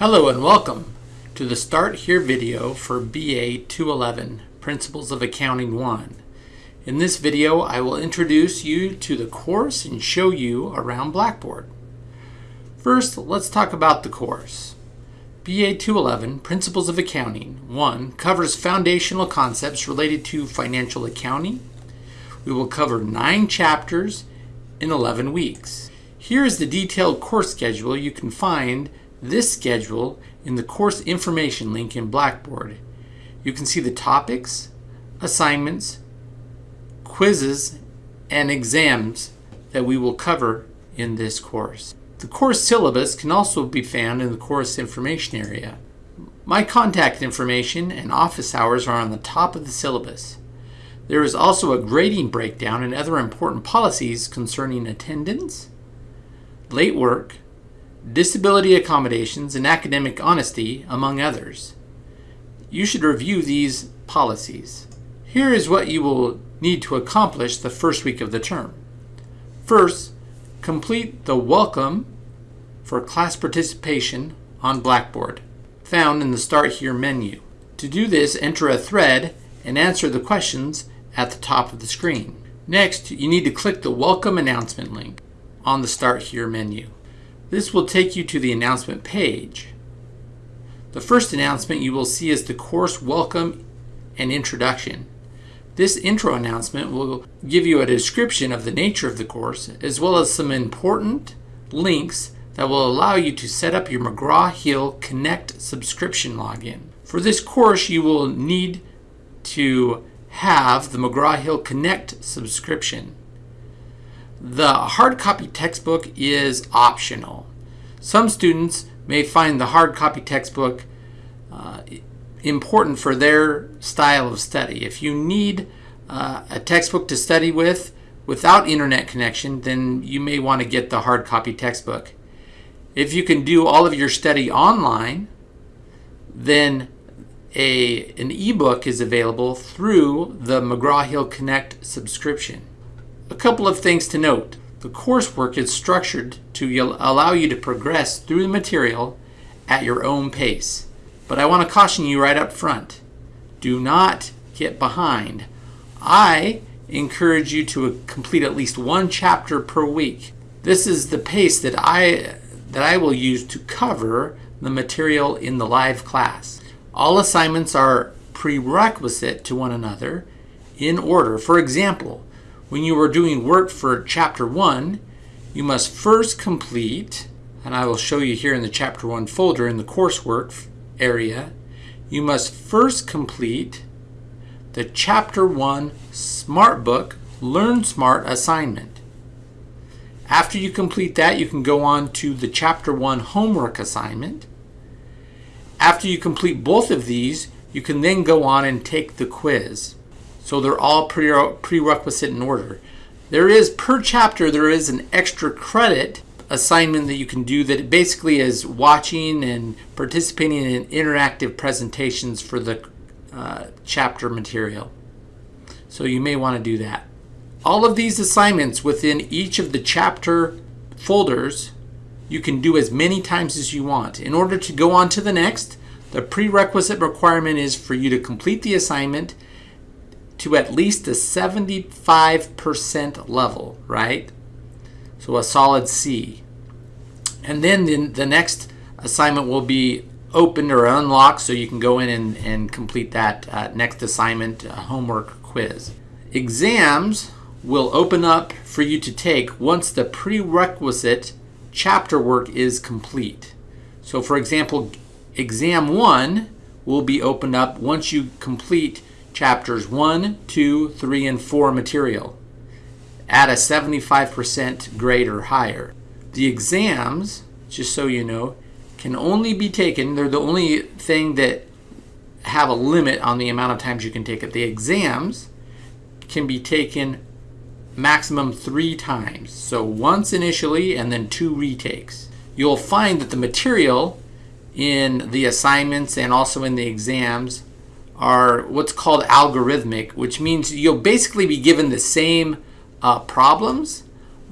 Hello and welcome to the Start Here video for BA 211 Principles of Accounting 1. In this video I will introduce you to the course and show you around Blackboard. First let's talk about the course. BA 211 Principles of Accounting 1 covers foundational concepts related to financial accounting. We will cover 9 chapters in 11 weeks. Here is the detailed course schedule you can find this schedule in the course information link in Blackboard. You can see the topics, assignments, quizzes, and exams that we will cover in this course. The course syllabus can also be found in the course information area. My contact information and office hours are on the top of the syllabus. There is also a grading breakdown and other important policies concerning attendance, late work, disability accommodations, and academic honesty, among others. You should review these policies. Here is what you will need to accomplish the first week of the term. First, complete the welcome for class participation on Blackboard, found in the Start Here menu. To do this, enter a thread and answer the questions at the top of the screen. Next, you need to click the Welcome Announcement link on the Start Here menu. This will take you to the announcement page. The first announcement you will see is the course welcome and introduction. This intro announcement will give you a description of the nature of the course as well as some important links that will allow you to set up your McGraw-Hill Connect subscription login. For this course you will need to have the McGraw-Hill Connect subscription. The hard copy textbook is optional. Some students may find the hard copy textbook uh, important for their style of study. If you need uh, a textbook to study with without internet connection, then you may want to get the hard copy textbook. If you can do all of your study online, then a, an ebook is available through the McGraw-Hill Connect subscription. A couple of things to note. The coursework is structured to allow you to progress through the material at your own pace. But I want to caution you right up front. Do not get behind. I encourage you to uh, complete at least one chapter per week. This is the pace that I that I will use to cover the material in the live class. All assignments are prerequisite to one another in order. For example, when you are doing work for chapter 1, you must first complete, and I will show you here in the chapter 1 folder in the coursework area, you must first complete the chapter 1 Smart Book Learn Smart assignment. After you complete that, you can go on to the chapter 1 homework assignment. After you complete both of these, you can then go on and take the quiz. So they're all pre prerequisite in order. There is, per chapter, there is an extra credit assignment that you can do that basically is watching and participating in interactive presentations for the uh, chapter material. So you may want to do that. All of these assignments within each of the chapter folders you can do as many times as you want. In order to go on to the next, the prerequisite requirement is for you to complete the assignment to at least a 75% level, right? So a solid C. And then the, the next assignment will be opened or unlocked so you can go in and, and complete that uh, next assignment uh, homework quiz. Exams will open up for you to take once the prerequisite chapter work is complete. So for example, exam one will be opened up once you complete chapters 1, 2, 3, and 4 material at a 75% grade or higher. The exams, just so you know, can only be taken, they're the only thing that have a limit on the amount of times you can take it. The exams can be taken maximum three times. So once initially and then two retakes. You'll find that the material in the assignments and also in the exams are what's called algorithmic, which means you'll basically be given the same uh, problems,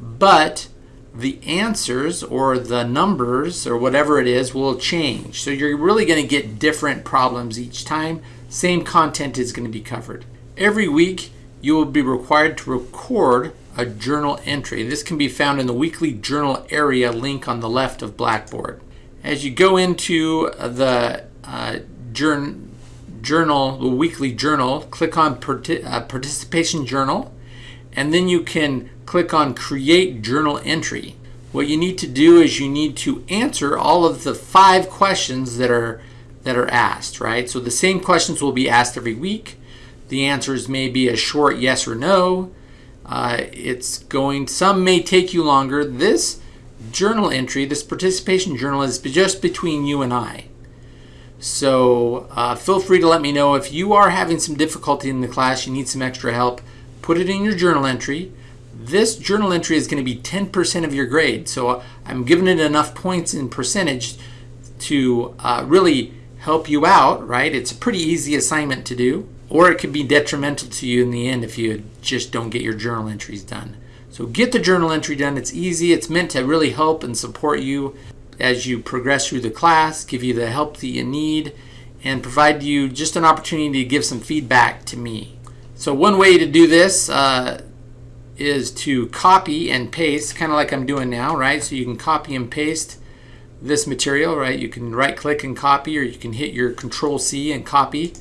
but the answers or the numbers or whatever it is will change. So you're really going to get different problems each time. Same content is going to be covered. Every week, you will be required to record a journal entry. This can be found in the weekly journal area link on the left of Blackboard. As you go into the uh, journal, the weekly journal, click on uh, participation journal, and then you can click on create journal entry. What you need to do is you need to answer all of the five questions that are that are asked, right? So the same questions will be asked every week. The answers may be a short yes or no. Uh, it's going, some may take you longer. This journal entry, this participation journal is just between you and I. So uh, feel free to let me know if you are having some difficulty in the class, you need some extra help, put it in your journal entry. This journal entry is going to be 10% of your grade. So I'm giving it enough points in percentage to uh, really help you out, right? It's a pretty easy assignment to do, or it could be detrimental to you in the end if you just don't get your journal entries done. So get the journal entry done. It's easy. It's meant to really help and support you as you progress through the class, give you the help that you need, and provide you just an opportunity to give some feedback to me. So one way to do this uh, is to copy and paste, kind of like I'm doing now, right? So you can copy and paste this material, right? You can right click and copy, or you can hit your control C and copy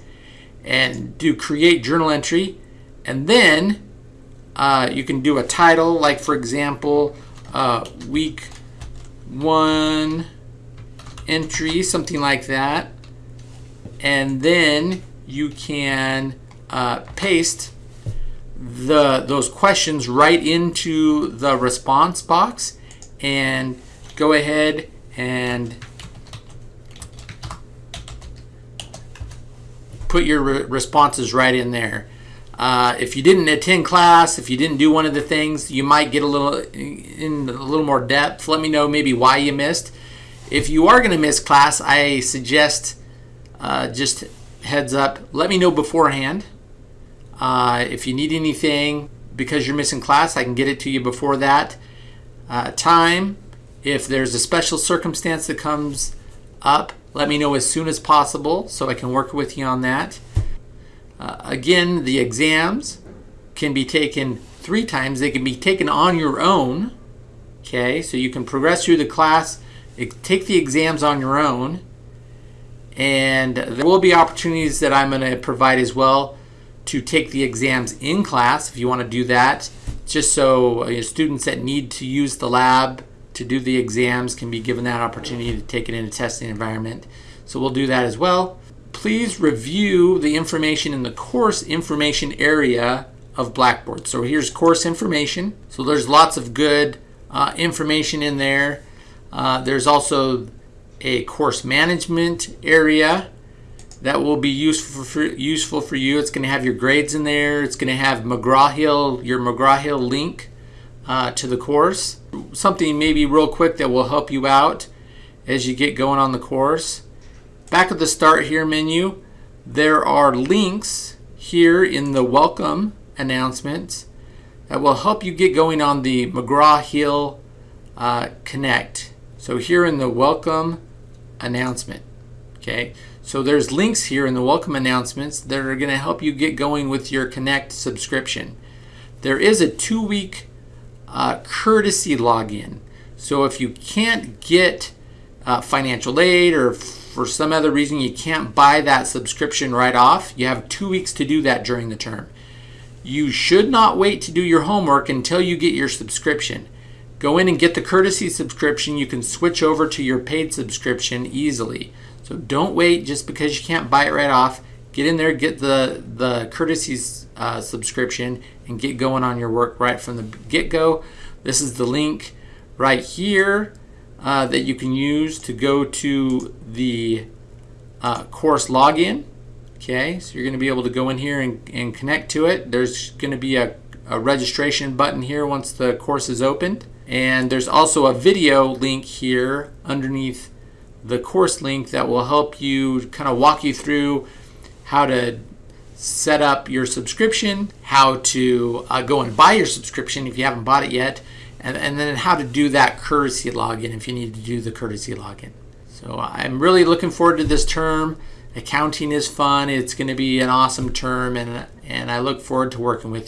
and do create journal entry. And then uh, you can do a title, like for example, uh, week one entry, something like that. And then you can uh, paste the those questions right into the response box and go ahead and put your re responses right in there. Uh, if you didn't attend class, if you didn't do one of the things, you might get a little in a little more depth. Let me know maybe why you missed. If you are going to miss class, I suggest uh, just heads up. Let me know beforehand. Uh, if you need anything because you're missing class, I can get it to you before that uh, time. If there's a special circumstance that comes up, let me know as soon as possible so I can work with you on that. Uh, again, the exams can be taken three times. They can be taken on your own. Okay, so you can progress through the class, take the exams on your own, and there will be opportunities that I'm going to provide as well to take the exams in class if you want to do that, just so uh, students that need to use the lab to do the exams can be given that opportunity to take it in a testing environment. So we'll do that as well please review the information in the course information area of Blackboard. So here's course information. So there's lots of good uh, information in there. Uh, there's also a course management area that will be useful for, useful for you. It's going to have your grades in there. It's going to have McGraw-Hill, your McGraw-Hill link uh, to the course. Something maybe real quick that will help you out as you get going on the course. Back at the Start Here menu, there are links here in the Welcome announcements that will help you get going on the McGraw-Hill uh, Connect. So here in the Welcome announcement, okay? So there's links here in the Welcome announcements that are going to help you get going with your Connect subscription. There is a two-week uh, courtesy login. So if you can't get uh, financial aid or for some other reason you can't buy that subscription right off, you have two weeks to do that during the term. You should not wait to do your homework until you get your subscription. Go in and get the courtesy subscription. You can switch over to your paid subscription easily. So don't wait just because you can't buy it right off. Get in there, get the, the courtesy uh, subscription, and get going on your work right from the get-go. This is the link right here uh, that you can use to go to the uh, course login. Okay, so you're going to be able to go in here and, and connect to it. There's going to be a, a registration button here once the course is opened. And there's also a video link here underneath the course link that will help you kind of walk you through how to set up your subscription, how to uh, go and buy your subscription if you haven't bought it yet, and, and then how to do that courtesy login if you need to do the courtesy login. So I'm really looking forward to this term. Accounting is fun. It's going to be an awesome term, and, and I look forward to working with you.